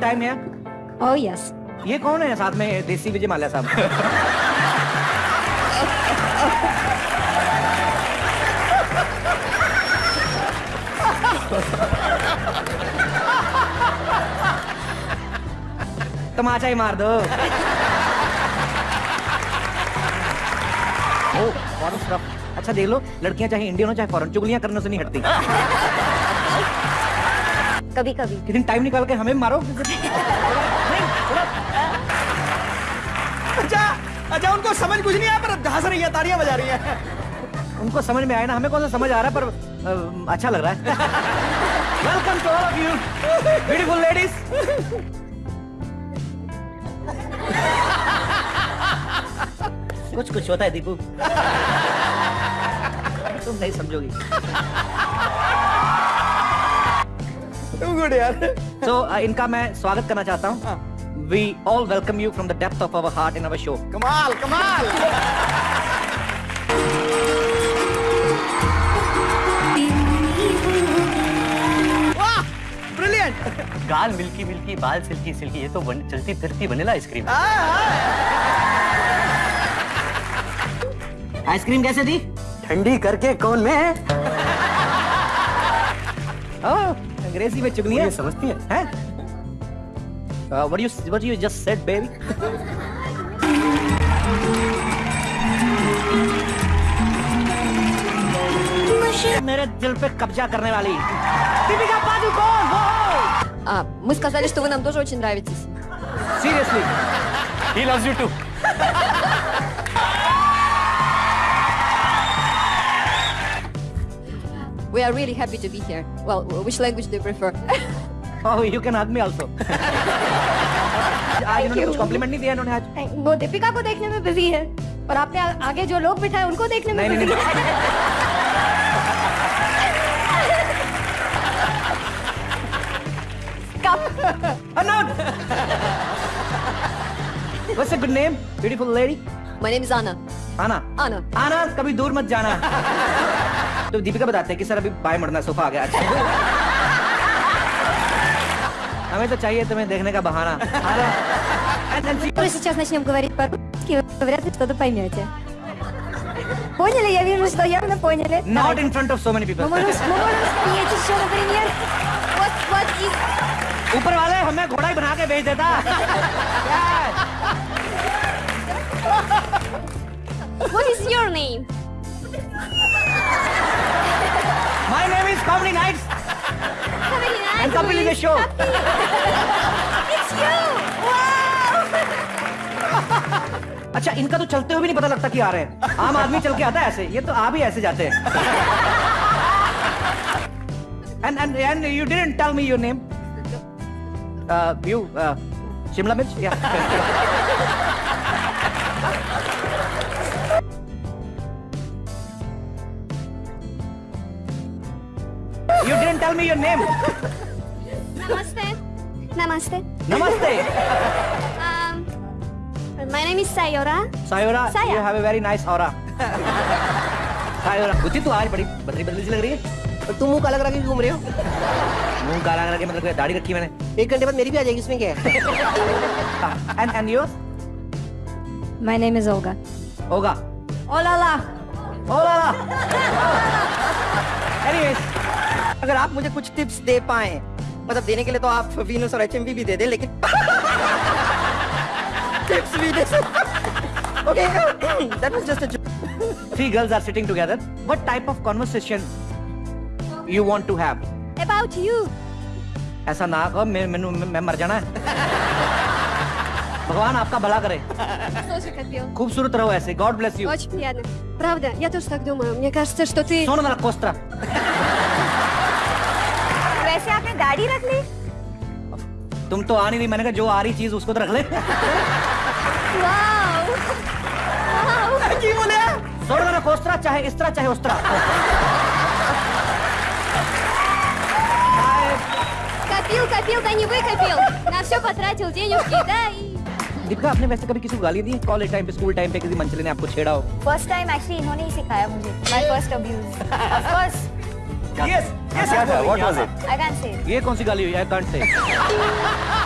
Time है Oh yes. ये कौन है साथ में देसी विजय माल्या साहब? तमाचा ही मार दो। ओ अच्छा देख लो लड़कियाँ चाहे इंडियन हो चाहे फॉरेन चुगलियाँ करने से नहीं हटती। कभी कभी किसी टाइम निकाल के हमें मारो? अच्छा अच्छा उनको समझ कुछ नहीं आया पर हंस रही है तालियाँ बजा रही है। उनको समझ में आया ना हमें कौन सा समझ आ रहा है पर अ, अच्छा लग रहा है। Welcome to all of you beautiful ladies कुछ कुछ होता है दीपू। तुम नहीं समझोगी। गुड यार तो so, इनका मैं स्वागत करना चाहता हूँ we all welcome you from the depth of our heart in our show कमाल कमाल ब्रिलियंट गाल मिल्की मिल्की बाल सिल्की सिल्की ये तो वन, चलती फिरती वनीला आइसक्रीम आइसक्रीम कैसे थी ठंडी करके कौन में ओह अंग्रेजी में चुगली ये है समझती है हैं Uh, what you what you just said, baby? मेरे दिल पे कब्जा करने वाली दीपिका पादुकोण वो А, мы сказали, что вы нам тоже очень нравитесь. Seriously he loves you too We are really happy to be here. Well, which language do you prefer? Oh you can hug me also आज इन्होंने कुछ कॉम्प्लीमेंट नहीं दिया इन्होंने आज वो दीपिका को देखने में बिजी है और आपने आ- आगे जो लोग बिठाए उनको देखने में नहीं नहीं बिजी नहीं Anand! What's a good name? Beautiful lady? My name is Anna. आना Anna. आना कभी दूर मत जाना तो दीपिका बताते हैं कि सर अभी बाय मुड़ना सोफा आ गया अच्छा हमें तो चाहिए तुम्हें देखने का बहाना आना And then she- Мы сейчас начнем говорить по-русски, вы вряд ли что-то поймете. Поняли? Я вижу, что явно поняли. Not Давайте. in front of so many people. Мы можем, мы можем спеть еще, например. Вот, вот из... ऊपर वाले हमें घोड़ा ही बना के भेज देता What is your name? My name is Comedy Nights Very nice. and Kapil is the show. It's you! Wow! अच्छा इनका तो चलते हुए भी नहीं पता लगता कि आ रहे हैं आम आदमी चल के आता है ऐसे ये तो आप ही ऐसे जाते हैं and and and you didn't tell me your name you Shimla मिर्च या You didn't tell me your name. Namaste. Namaste. Namaste. Um, my name is Sayora. Sayora, Saya. you have a very nice aura. Sayora, बुद्धि तो आज बड़ी बदली बदली सी लग रही है और तुम मुँह काला करा के घूम रहे हो मुँह काला मतलब कि दाढ़ी रखी मैंने एक घंटे बाद मेरी भी आ जाएगी इसमें क्या है and and your My name is Olga. होगा Oh la la. ओला एनीवेज अगर आप मुझे कुछ टिप्स दे पाए मतलब देने के लिए तो आप वीनस और एचएमवी भी दे दें लेकिन टिप्स भी दे okay that was just a three girls are sitting together what type of conversation you want to have About you. ऐसा ना कहो मैं मैनू मैं मैं मर जाना है भगवान आपका भला करे Слушай, Копил. खूबसूरत रहो ऐसे गॉड ब्लेस यू Очень приятно. Правда, я тоже так думаю. Мне кажется, что ты... सोनो वाला कोस्त्रा वैसे आपने दाढ़ी रख ली? तुम तो आ नहीं रही मैंने कहा जो आ रही चीज उसको तो रख ले वाओ! वाओ! की बोले सोनो वाला कोस्त्रा चाहे इस तरह चाहे उस तरह Копил, копил, да не выкопил. На все потратил денежки, да, и... दीपिका आपने वैसे कभी किसी को गाली दी कॉलेज टाइम पे स्कूल टाइम पे किसी मंचले ने आपको छेड़ा हो फर्स्ट टाइम एक्चुअली इन्होंने ही सिखाया मुझे my first abuse of course yes yes what was it i can't say ये कौन सी गाली हुई i can't से